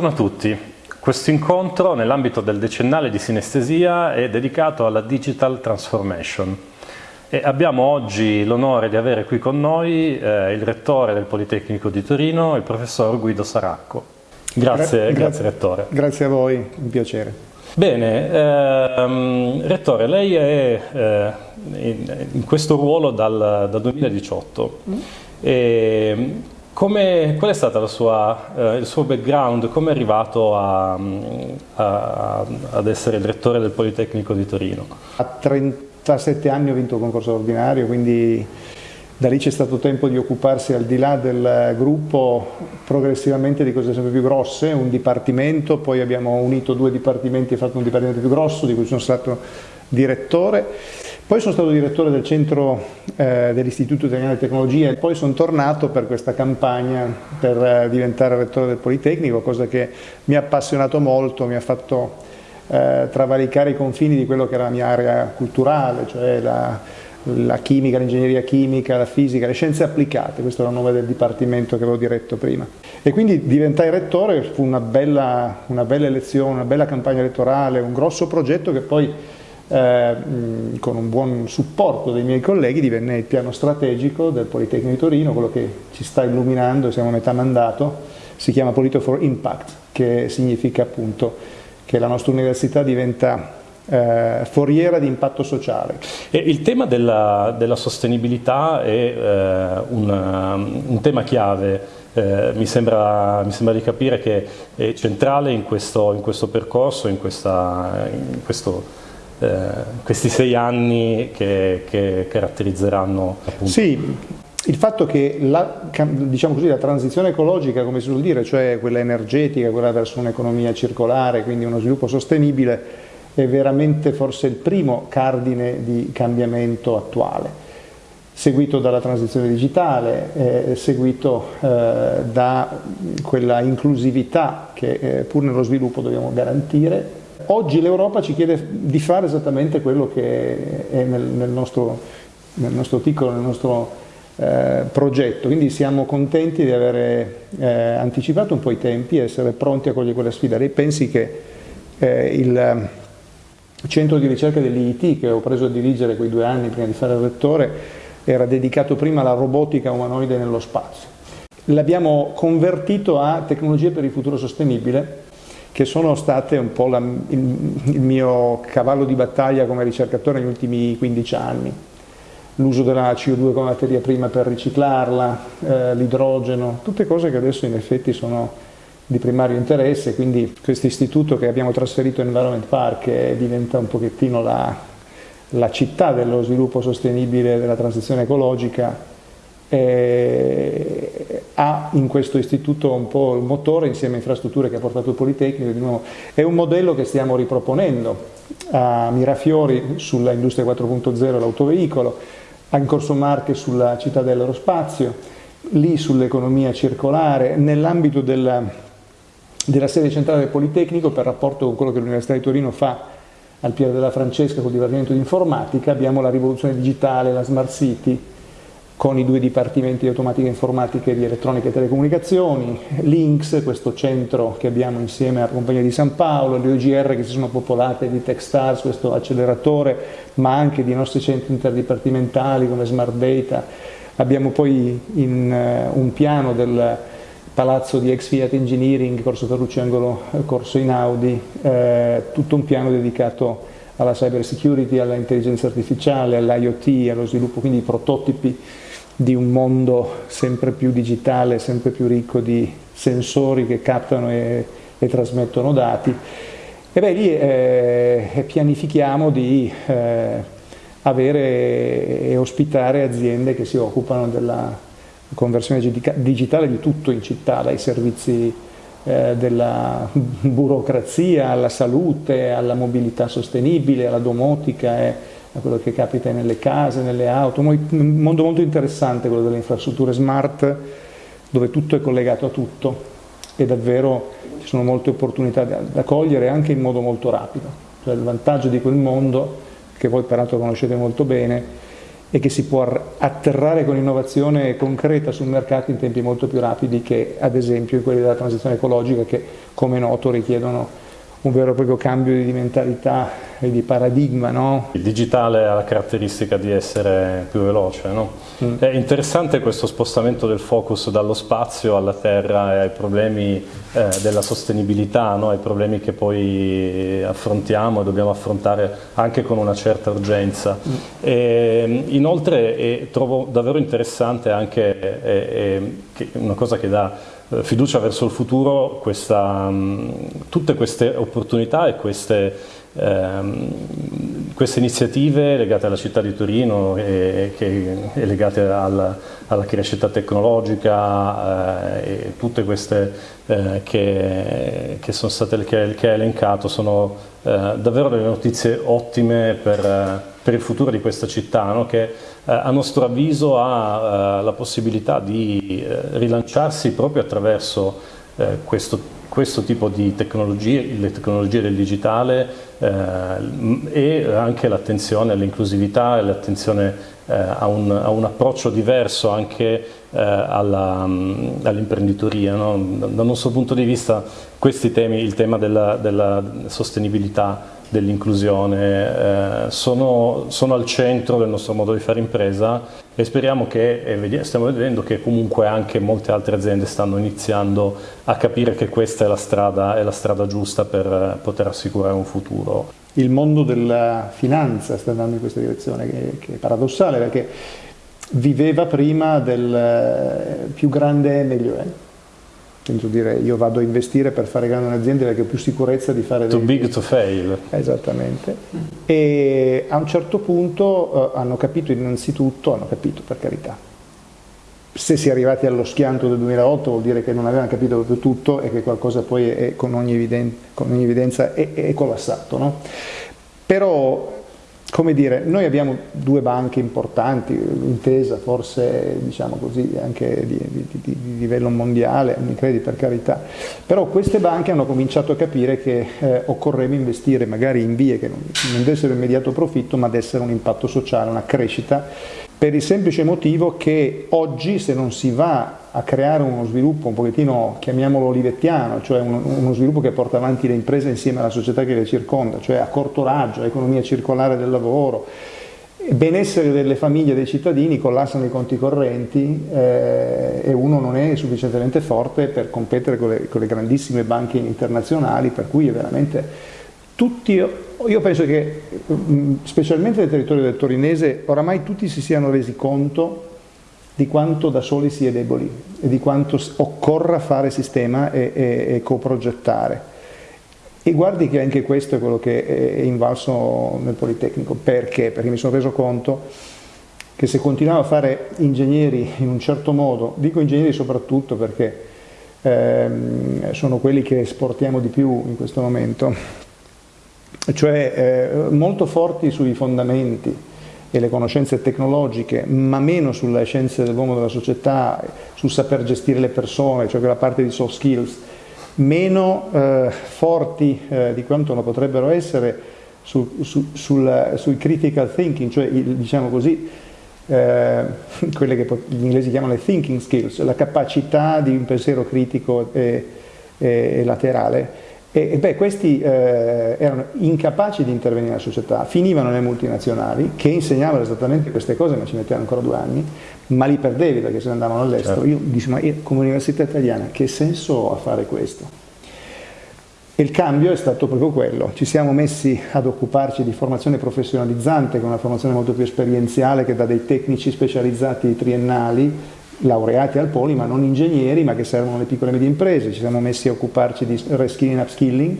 Buongiorno a tutti. Questo incontro nell'ambito del decennale di sinestesia è dedicato alla Digital Transformation e abbiamo oggi l'onore di avere qui con noi eh, il rettore del Politecnico di Torino, il professor Guido Saracco. Grazie, Gra grazie Rettore. Grazie a voi, un piacere. Bene, ehm, Rettore, lei è eh, in, in, questo ruolo dal, dal 2018. Mm. E, come, qual è stato eh, il suo background? Come è arrivato a, a, ad essere il rettore del Politecnico di Torino? A 37 anni ho vinto il concorso ordinario, quindi da lì c'è stato tempo di occuparsi al di là del gruppo progressivamente di cose sempre più grosse, un dipartimento, poi abbiamo unito due dipartimenti e fatto un dipartimento più grosso di cui sono stato direttore poi sono stato direttore del centro eh, dell'Istituto Italiano di Tecnologia e poi sono tornato per questa campagna per eh, diventare rettore del Politecnico, cosa che mi ha appassionato molto, mi ha fatto eh, travalicare i confini di quello che era la mia area culturale, cioè la, la chimica, l'ingegneria chimica, la fisica, le scienze applicate, questo era il nome del dipartimento che avevo diretto prima. E quindi diventai rettore, fu una bella, una bella elezione, una bella campagna elettorale, un grosso progetto che poi eh, con un buon supporto dei miei colleghi divenne il piano strategico del Politecnico di Torino, quello che ci sta illuminando, siamo a metà mandato, si chiama Polito for Impact, che significa appunto che la nostra università diventa eh, foriera di impatto sociale. E il tema della, della sostenibilità è eh, un, un, tema chiave, eh, mi, sembra, mi, sembra, di capire che è centrale in questo, in questo percorso, in, questa, in questo questi sei anni che, che caratterizzeranno appunto. Sì, il fatto che la, diciamo così, la, transizione ecologica, come si suol dire, cioè quella energetica, quella verso un'economia circolare, quindi uno sviluppo sostenibile, è veramente forse il primo cardine di cambiamento attuale, seguito dalla transizione digitale, eh, seguito eh, da quella inclusività che eh, pur nello sviluppo dobbiamo garantire Oggi l'Europa ci chiede di fare esattamente quello che è nel, nel, nostro, nel nostro, piccolo, nel nostro eh, progetto, quindi siamo contenti di aver eh, anticipato un po' i tempi e essere pronti a cogliere quella sfida. Lei pensi che eh, il centro di ricerca dell'IIT, che ho preso a dirigere quei due anni prima di fare il rettore, era dedicato prima alla robotica umanoide nello spazio. L'abbiamo convertito a tecnologie per il futuro sostenibile che sono state un po' la, il, il, mio cavallo di battaglia come ricercatore negli ultimi 15 anni. L'uso della CO2 come materia prima per riciclarla, eh, l'idrogeno, tutte cose che adesso in effetti sono di primario interesse, quindi questo istituto che abbiamo trasferito in Environment Park diventa un pochettino la, la città dello sviluppo sostenibile della transizione ecologica eh, ha in questo istituto un po' il motore insieme a infrastrutture che ha portato il Politecnico, di nuovo. È un modello che stiamo riproponendo a Mirafiori sulla Industria 4.0 l'autoveicolo, a Corso Marche sulla città dell'aerospazio, lì sull'economia circolare, nell'ambito della, della sede centrale del Politecnico per rapporto con quello che l'Università di Torino fa al Pier della Francesca col Dipartimento di Informatica, abbiamo la rivoluzione digitale, la Smart City, con i due dipartimenti di automatica informatica e di elettronica e telecomunicazioni, Links, questo centro che abbiamo insieme alla Compagnia di San Paolo, le OGR che si sono popolate di Techstars, questo acceleratore, ma anche di nostri centri interdipartimentali come Smart Data. Abbiamo poi in, uh, un piano del palazzo di ex Fiat Engineering, Corso Ferrucci Angolo, Corso Inaudi, eh, tutto un piano dedicato alla cyber security, all'intelligenza artificiale, all'IoT, allo sviluppo quindi di prototipi di un mondo sempre più digitale, sempre più ricco di sensori che captano e, e trasmettono dati. E beh, lì eh, pianifichiamo di eh, avere e ospitare aziende che si occupano della conversione digitale di tutto in città, dai servizi eh, della burocrazia alla salute, alla mobilità sostenibile, alla domotica. A quello che capita nelle case, nelle auto, un mondo molto interessante quello delle infrastrutture smart dove tutto è collegato a tutto e davvero ci sono molte opportunità da, cogliere anche in modo molto rapido. Cioè il vantaggio di quel mondo, che voi peraltro conoscete molto bene, e che si può atterrare con innovazione concreta sul mercato in tempi molto più rapidi che ad esempio quelli della transizione ecologica che come noto richiedono un vero e proprio cambio di mentalità e di paradigma. No? Il digitale ha la caratteristica di essere più veloce. No? Mm. È interessante questo spostamento del focus dallo spazio alla terra e ai problemi eh, della sostenibilità, no? ai problemi che poi affrontiamo e dobbiamo affrontare anche con una certa urgenza. Mm. E, inoltre e trovo davvero interessante anche e, una cosa che dà eh, fiducia verso il futuro, questa, tutte queste opportunità e queste, ehm, queste, iniziative legate alla città di Torino e, che, e legate alla, alla, crescita tecnologica eh, e tutte queste eh, che, che, sono state che, che hai elencato sono eh, davvero delle notizie ottime per, per, il futuro di questa città no? che eh, a nostro avviso ha eh, la possibilità di eh, rilanciarsi proprio attraverso questo, questo, tipo di tecnologie, le tecnologie del digitale e anche l'attenzione all'inclusività e l'attenzione a un, a, un, approccio diverso anche all'imprenditoria. No? Dal nostro punto di vista questi temi, il tema della, della sostenibilità dell'inclusione, eh, sono, sono, al centro del nostro modo di fare impresa e speriamo che, e stiamo vedendo che comunque anche molte altre aziende stanno iniziando a capire che questa è la strada, è la strada giusta per poter assicurare un futuro. Il mondo della finanza sta andando in questa direzione, che, che è paradossale perché viveva prima del eh, più grande meglio è senso dire io vado a investire per fare grandi aziende perché ho più sicurezza di fare... Too dei... big to fail. Esattamente. E a un certo punto eh, hanno capito innanzitutto, hanno capito per carità, se si è arrivati allo schianto del 2008 vuol dire che non avevano capito proprio tutto e che qualcosa poi è, con, ogni evidenza, con, ogni evidenza è, è collassato. No? Però come dire, noi abbiamo due banche importanti, Intesa forse diciamo così anche di, di, di, di livello mondiale, Unicredit per carità, però queste banche hanno cominciato a capire che eh, occorreva investire magari in vie che non, non dessero immediato profitto ma dessero un impatto sociale, una crescita per il semplice motivo che oggi se non si va a creare uno sviluppo un pochettino, chiamiamolo olivettiano, cioè uno, uno, sviluppo che porta avanti le imprese insieme alla società che le circonda, cioè a corto raggio, economia circolare del lavoro, benessere delle famiglie e dei cittadini, collassano i conti correnti eh, e uno non è sufficientemente forte per competere con le, con le grandissime banche internazionali, per cui è veramente tutti, io penso che mm, specialmente nel territorio del torinese oramai tutti si siano resi conto di quanto da soli si è deboli e di quanto occorra fare sistema e, e, e coprogettare. E guardi che anche questo è quello che è invalso nel Politecnico. Perché? Perché mi sono reso conto che se continuavo a fare ingegneri in un certo modo, dico ingegneri soprattutto perché ehm, sono quelli che esportiamo di più in questo momento, cioè eh, molto forti sui fondamenti e le conoscenze tecnologiche, ma meno sulle scienze dell'uomo della società, sul saper gestire le persone, cioè quella parte di soft skills, meno eh, forti eh, di quanto lo potrebbero essere su, su, sul, sui critical thinking, cioè diciamo così, eh, quelle che gli inglesi chiamano le thinking skills, la capacità di un pensiero critico e, e, e laterale e, beh, questi eh, erano incapaci di intervenire nella società, finivano nelle multinazionali che insegnavano esattamente queste cose, ma ci mettevano ancora due anni, ma li perdevi perché se ne andavano all'estero. Certo. Io dicevo, ma io, come università italiana che senso ho a fare questo? E il cambio è stato proprio quello, ci siamo messi ad occuparci di formazione professionalizzante, con una formazione molto più esperienziale che da dei tecnici specializzati triennali laureati al Poli, ma non ingegneri, ma che servono alle piccole e medie imprese. Ci siamo messi a occuparci di reskilling e upskilling,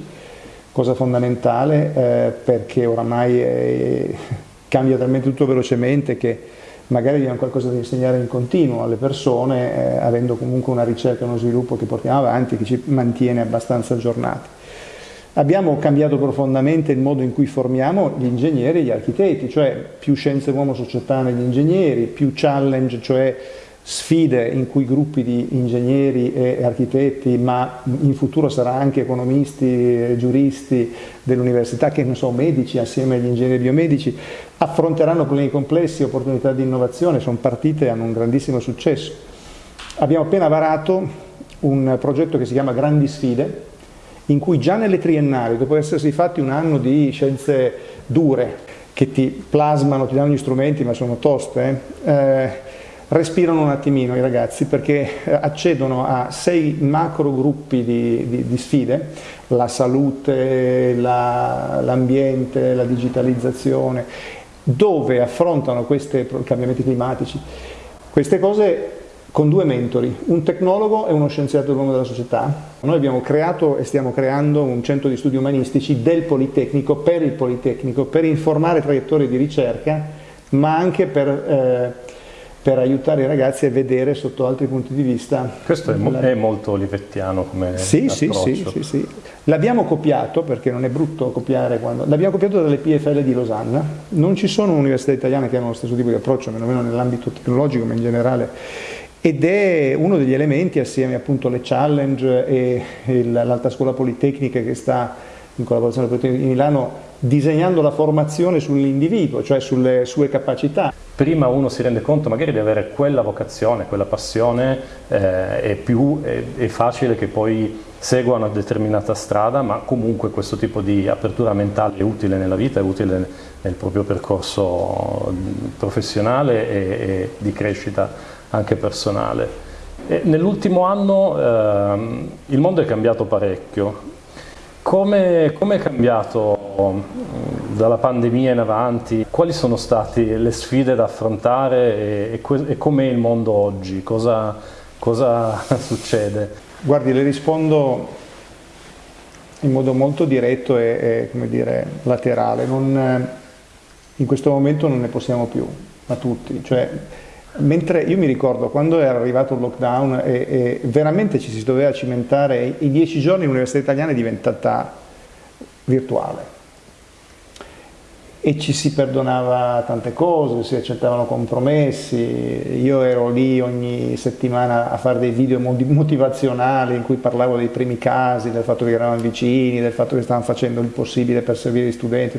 cosa fondamentale eh, perché oramai è, cambia talmente tutto velocemente che magari abbiamo qualcosa da insegnare in continuo alle persone, eh, avendo comunque una ricerca e uno sviluppo che portiamo avanti, che ci mantiene abbastanza aggiornati. Abbiamo cambiato profondamente il modo in cui formiamo gli ingegneri e gli architetti, cioè più scienze uomo-società negli ingegneri, più challenge, cioè sfide in cui gruppi di ingegneri e architetti, ma in futuro sarà anche economisti giuristi dell'università, che non so, medici assieme agli ingegneri biomedici, affronteranno problemi complessi, opportunità di innovazione, sono partite e hanno un grandissimo successo. Abbiamo appena varato un progetto che si chiama Grandi Sfide, in cui già nelle triennali, dopo essersi fatti un anno di scienze dure, che ti plasmano, ti danno gli strumenti, ma sono toste, eh, respirano un attimino i ragazzi perché eh, accedono a sei macro gruppi di, di, di sfide, la salute, l'ambiente, la, la digitalizzazione, dove affrontano questi cambiamenti climatici. Queste cose con due mentori, un tecnologo e uno scienziato del mondo della società. Noi abbiamo creato e stiamo creando un centro di studi umanistici del Politecnico, per il Politecnico, per informare traiettorie di ricerca, ma anche per, eh, per aiutare i ragazzi a vedere sotto altri punti di vista. Questo è, mo la... è molto olivettiano come sì, sì, sì, sì, sì. L'abbiamo copiato, perché non è brutto copiare quando... L'abbiamo copiato dalle PFL di Losanna. Non ci sono università italiane che hanno lo stesso tipo di approccio, meno nell'ambito tecnologico, ma in generale ed è uno degli elementi assieme appunto alle challenge e l'alta scuola politecnica che sta in collaborazione con il di Milano disegnando la formazione sull'individuo, cioè sulle sue capacità. Prima uno si rende conto magari di avere quella vocazione, quella passione, eh, è, più, è, è facile che poi segua una determinata strada, ma comunque questo tipo di apertura mentale è utile nella vita, è utile nel proprio percorso professionale e, e di crescita anche personale. Nell'ultimo anno eh, il mondo è cambiato parecchio. Come, come, è cambiato dalla pandemia in avanti? Quali sono state le sfide da affrontare e, e, e com'è il mondo oggi? Cosa, cosa succede? Guardi, le rispondo in modo molto diretto e, e dire, laterale. Non, in questo momento non ne possiamo più, a tutti. Cioè, Mentre io mi ricordo quando era arrivato il lockdown e, e veramente ci si doveva cimentare, i dieci giorni l'università italiana è diventata virtuale e ci si perdonava tante cose, si accettavano compromessi, io ero lì ogni settimana a fare dei video motivazionali in cui parlavo dei primi casi, del fatto che eravamo vicini, del fatto che stavano facendo il possibile per servire gli studenti.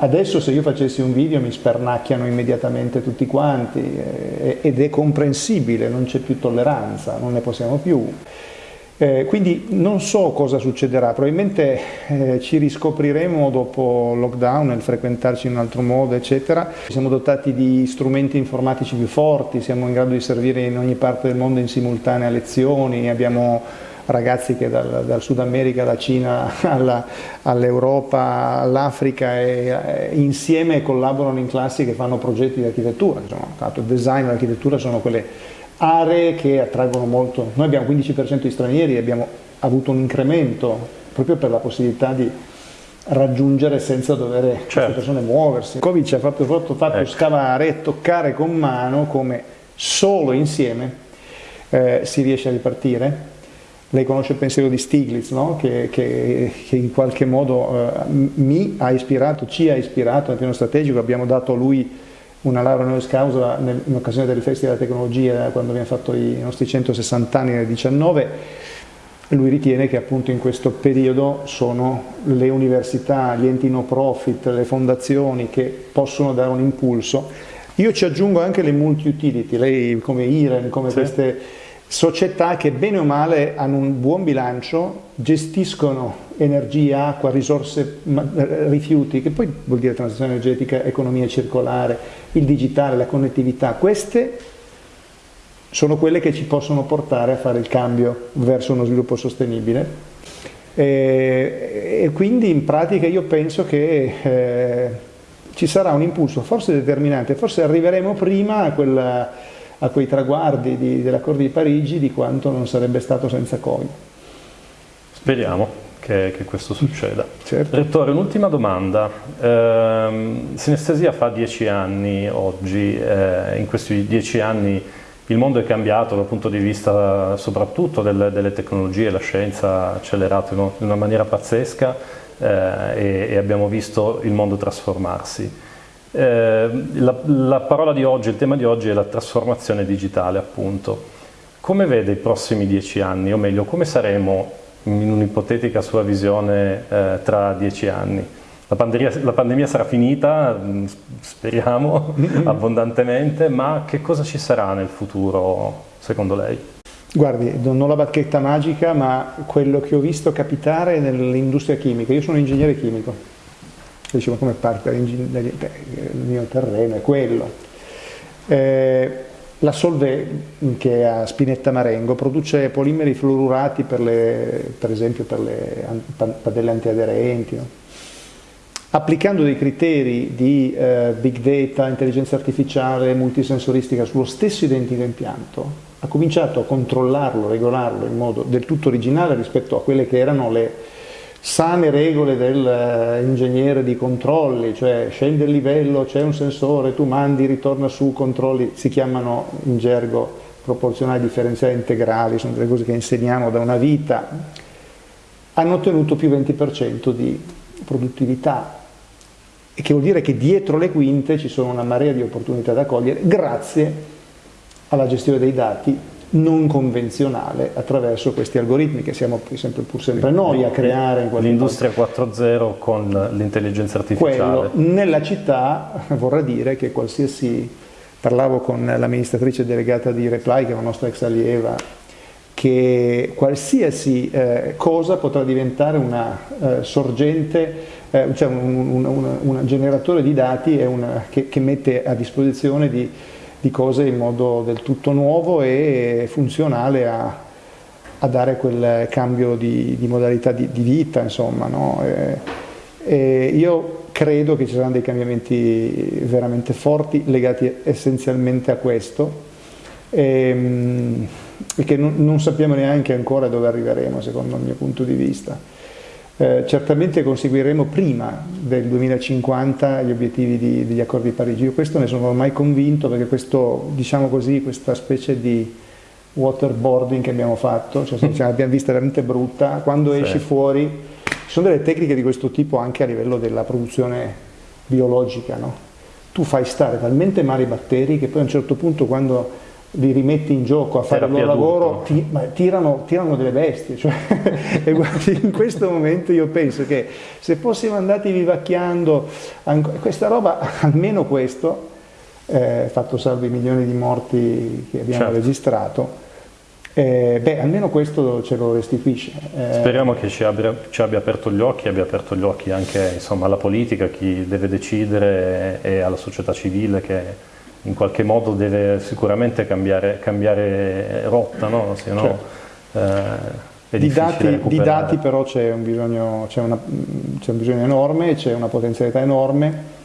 Adesso se io facessi un video mi spernacchiano immediatamente tutti quanti eh, ed è comprensibile, non c'è più tolleranza, non ne possiamo più. Eh, quindi non so cosa succederà, probabilmente eh, ci riscopriremo dopo lockdown nel frequentarci in un altro modo, eccetera. Siamo dotati di strumenti informatici più forti, siamo in grado di servire in ogni parte del mondo in simultanea lezioni, abbiamo ragazzi che dal, dal Sud America, alla Cina, all'Europa, all'Africa e, insieme collaborano in classi che fanno progetti di architettura, insomma, design e l'architettura sono quelle aree che attraggono molto. Noi abbiamo 15% di stranieri e abbiamo avuto un incremento proprio per la possibilità di raggiungere senza dover certo. queste persone muoversi. Covid ci ha fatto, fatto, fatto ecco. scavare, toccare con mano come solo insieme eh, si riesce a ripartire lei conosce il pensiero di Stiglitz, no? che, che, che, in qualche modo eh, mi ha ispirato, ci ha ispirato nel piano strategico, abbiamo dato a lui una laurea honoris causa in occasione del Festival della Tecnologia quando abbiamo fatto i nostri 160 anni nel 19 lui ritiene che appunto in questo periodo sono le università, gli enti no profit, le fondazioni che possono dare un impulso. Io ci aggiungo anche le multi-utility, lei come IREN, come sì. queste società che bene o male hanno un buon bilancio, gestiscono energia, acqua, risorse, rifiuti, che poi vuol dire transizione energetica, economia circolare, il digitale, la connettività, queste sono quelle che ci possono portare a fare il cambio verso uno sviluppo sostenibile. E, e quindi in pratica io penso che eh, ci sarà un impulso forse determinante, forse arriveremo prima a quella a quei traguardi di, dell'accordo di Parigi di quanto non sarebbe stato senza Covid. Speriamo che, che questo succeda. Certo. Rettore, un'ultima domanda. Eh, sinestesia fa dieci anni oggi, eh, in questi dieci anni il mondo è cambiato dal punto di vista soprattutto delle, delle tecnologie, la scienza ha accelerato in una maniera pazzesca eh, e, e abbiamo visto il mondo trasformarsi. Eh, la, la, parola di oggi, il tema di oggi è la trasformazione digitale appunto. Come vede i prossimi dieci anni, o meglio, come saremo in un'ipotetica sua visione eh, tra dieci anni? la pandemia, la pandemia, sarà finita, mm, speriamo abbondantemente, ma che cosa ci sarà nel futuro secondo lei? Guardi, non ho la bacchetta magica, ma quello che ho visto capitare nell'industria chimica, io sono ingegnere chimico, dicevo come parte il mio terreno è quello. Eh, la Solvay, che è a Spinetta Marengo, produce polimeri fluorurati per, le, per esempio per le padelle antiaderenti, no? applicando dei criteri di eh, big data, intelligenza artificiale, multisensoristica sullo stesso identico impianto, ha cominciato a controllarlo, regolarlo in modo del tutto originale rispetto a quelle che erano le sane regole dell'ingegnere di controlli, cioè scende il livello, c'è un sensore, tu mandi, ritorna su, controlli, si chiamano in gergo proporzionali differenziali integrali, sono delle cose che insegniamo da una vita, hanno ottenuto più 20% di produttività e che vuol dire che dietro le quinte ci sono una marea di opportunità da cogliere grazie alla gestione dei dati non convenzionale attraverso questi algoritmi che siamo sempre, pur sempre noi a creare. L'industria 4.0 con l'intelligenza artificiale. Quello, nella città vorrà dire che qualsiasi, parlavo con l'amministratrice delegata di Reply, che è una nostra ex allieva, che qualsiasi eh, cosa potrà diventare una eh, sorgente, eh, cioè un, un, un, un, generatore di dati una, che, che mette a disposizione di di cose in modo del tutto nuovo e funzionale a, a dare quel cambio di, di modalità di, di, vita, insomma. No? E, e io credo che ci saranno dei cambiamenti veramente forti legati essenzialmente a questo e, e che non, non sappiamo neanche ancora dove arriveremo, secondo il mio punto di vista. Eh, certamente conseguiremo prima del 2050 gli obiettivi di, degli accordi di Parigi. Io questo ne sono ormai convinto perché questo, diciamo così, questa specie di waterboarding che abbiamo fatto, cioè, l'abbiamo vista veramente brutta, quando sì. esci fuori, ci sono delle tecniche di questo tipo anche a livello della produzione biologica, no? tu fai stare talmente male i batteri che poi a un certo punto quando li rimetti in gioco a fare il loro lavoro, ti, tirano, tirano, delle bestie. Cioè, e guardi, in questo momento io penso che se fossimo andati vivacchiando questa roba, almeno questo, eh, fatto salvo i milioni di morti che abbiamo certo. registrato, eh, beh, almeno questo ce lo restituisce. Eh, Speriamo che ci abbia, ci abbia, aperto gli occhi, abbia aperto gli occhi anche insomma, alla politica, chi deve decidere e alla società civile che in qualche modo deve sicuramente cambiare, cambiare rotta, no? se no certo. eh, di, dati, di, dati, però c'è un, bisogno, un bisogno enorme, c'è una potenzialità enorme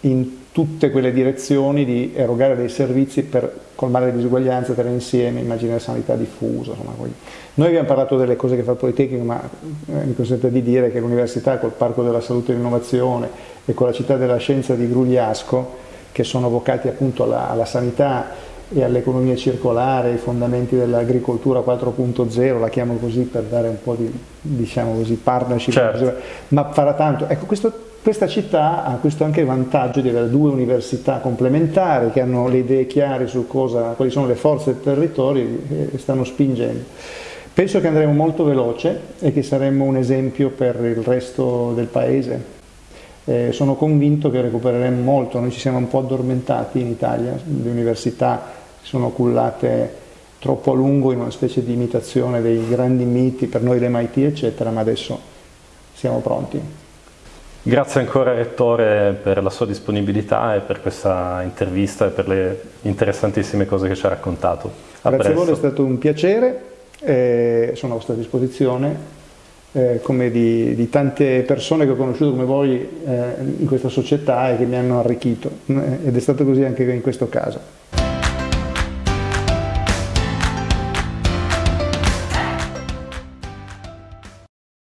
in tutte quelle direzioni di erogare dei servizi per colmare le disuguaglianze, tenere insieme, immaginare sanità diffusa. Insomma, Noi abbiamo parlato delle cose che fa il Politecnico, ma eh, mi consente di dire che l'Università col Parco della Salute e dell'Innovazione e con la Città della Scienza di Grugliasco che sono vocati appunto alla, alla sanità e all'economia circolare, i fondamenti dell'agricoltura 4.0, la chiamo così per dare un po' di diciamo così, partnership, certo. ma farà tanto. Ecco, questo, questa città ha questo anche vantaggio di avere due università complementari che hanno le idee chiare su cosa, quali sono le forze del territorio e stanno spingendo. Penso che andremo molto veloce e che saremo un esempio per il resto del paese. Eh, sono convinto che recupereremo molto, noi ci siamo un po' addormentati in Italia, le università si sono cullate troppo a lungo in una specie di imitazione dei grandi miti, per noi l'MIT eccetera, ma adesso siamo pronti. Grazie ancora Rettore per la sua disponibilità e per questa intervista e per le interessantissime cose che ci ha raccontato. A Grazie a voi, è stato un piacere, eh, sono a vostra disposizione eh, come di, di, tante persone che ho conosciuto come voi eh, in questa società e che mi hanno arricchito ed è stato così anche in questo caso.